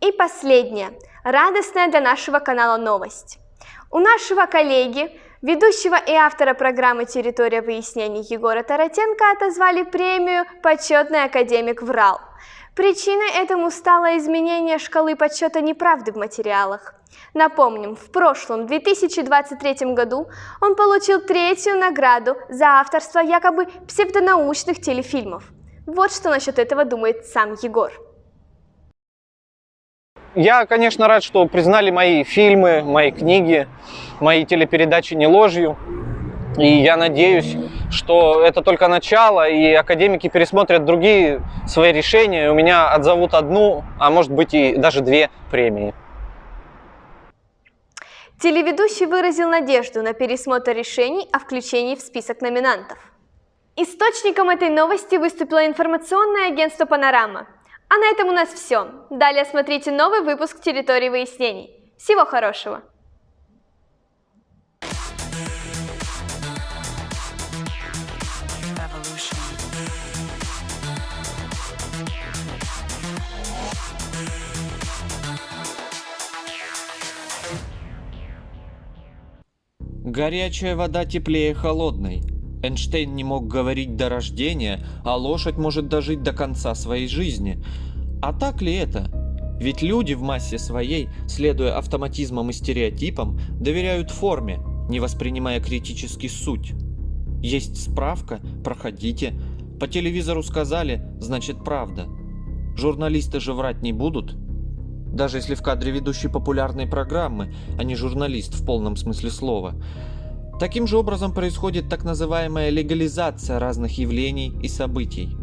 И последняя, радостная для нашего канала новость. У нашего коллеги, ведущего и автора программы «Территория выяснений» Егора Таратенко отозвали премию «Почетный академик ВРАЛ». Причиной этому стало изменение шкалы подсчета неправды в материалах. Напомним, в прошлом 2023 году он получил третью награду за авторство якобы псевдонаучных телефильмов. Вот что насчет этого думает сам Егор. Я, конечно, рад, что признали мои фильмы, мои книги, мои телепередачи не ложью. И я надеюсь, что это только начало, и академики пересмотрят другие свои решения, и у меня отзовут одну, а может быть и даже две премии. Телеведущий выразил надежду на пересмотр решений о включении в список номинантов. Источником этой новости выступило информационное агентство «Панорама». А на этом у нас все. Далее смотрите новый выпуск «Территории выяснений». Всего хорошего! Горячая вода теплее холодной. Эйнштейн не мог говорить до рождения, а лошадь может дожить до конца своей жизни. А так ли это? Ведь люди в массе своей, следуя автоматизмам и стереотипам, доверяют форме, не воспринимая критически суть. Есть справка, проходите. По телевизору сказали, значит правда. Журналисты же врать не будут. Даже если в кадре ведущий популярной программы, а не журналист в полном смысле слова. Таким же образом происходит так называемая легализация разных явлений и событий.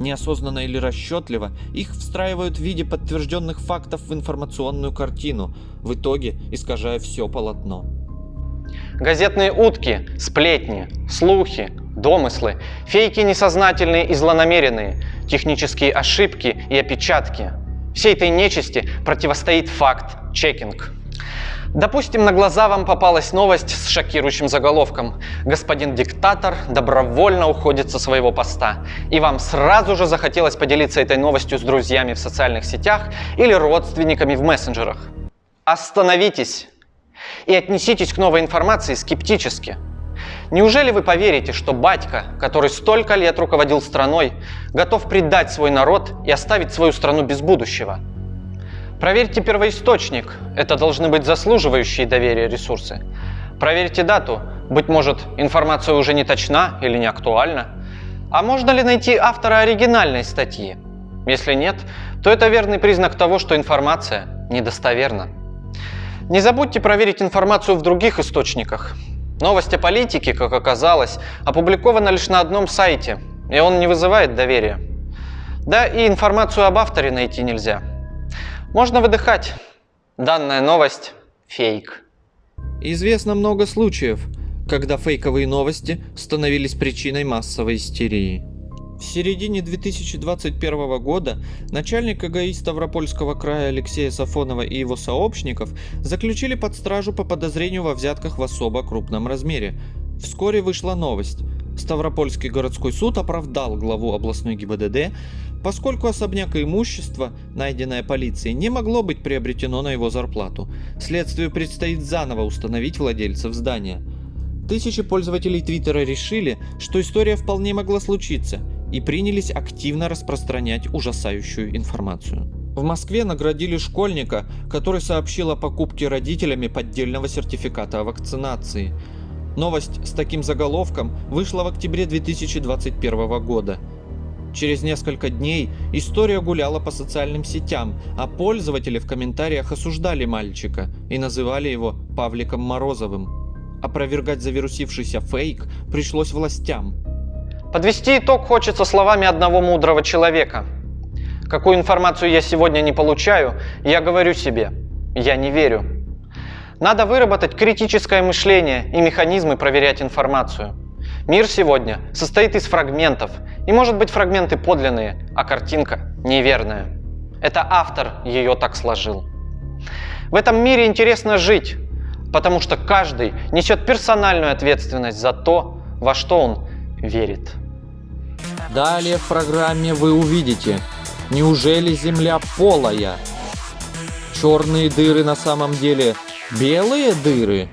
Неосознанно или расчетливо их встраивают в виде подтвержденных фактов в информационную картину, в итоге искажая все полотно. Газетные утки, сплетни, слухи, домыслы, фейки несознательные и злонамеренные, технические ошибки и опечатки. Всей этой нечисти противостоит факт-чекинг. Допустим, на глаза вам попалась новость с шокирующим заголовком. Господин диктатор добровольно уходит со своего поста. И вам сразу же захотелось поделиться этой новостью с друзьями в социальных сетях или родственниками в мессенджерах. Остановитесь и отнеситесь к новой информации скептически. Неужели вы поверите, что батька, который столько лет руководил страной, готов предать свой народ и оставить свою страну без будущего? Проверьте первоисточник, это должны быть заслуживающие доверия ресурсы. Проверьте дату, быть может информация уже не точна или не актуальна. А можно ли найти автора оригинальной статьи? Если нет, то это верный признак того, что информация недостоверна. Не забудьте проверить информацию в других источниках. Новость о политике, как оказалось, опубликована лишь на одном сайте, и он не вызывает доверия. Да и информацию об авторе найти нельзя. Можно выдыхать. Данная новость – фейк. Известно много случаев, когда фейковые новости становились причиной массовой истерии. В середине 2021 года начальник КГИ Ставропольского края Алексея Сафонова и его сообщников заключили под стражу по подозрению во взятках в особо крупном размере. Вскоре вышла новость. Ставропольский городской суд оправдал главу областной ГИБДД, поскольку особняк и имущество, найденное полицией, не могло быть приобретено на его зарплату. Следствию предстоит заново установить владельцев здания. Тысячи пользователей Твиттера решили, что история вполне могла случиться, и принялись активно распространять ужасающую информацию. В Москве наградили школьника, который сообщил о покупке родителями поддельного сертификата о вакцинации. Новость с таким заголовком вышла в октябре 2021 года – Через несколько дней история гуляла по социальным сетям, а пользователи в комментариях осуждали мальчика и называли его Павликом Морозовым. Опровергать завирусившийся фейк пришлось властям. Подвести итог хочется словами одного мудрого человека. Какую информацию я сегодня не получаю, я говорю себе, я не верю. Надо выработать критическое мышление и механизмы проверять информацию. Мир сегодня состоит из фрагментов, и может быть фрагменты подлинные, а картинка неверная. Это автор ее так сложил. В этом мире интересно жить, потому что каждый несет персональную ответственность за то, во что он верит. Далее в программе вы увидите, неужели Земля полая? черные дыры на самом деле белые дыры?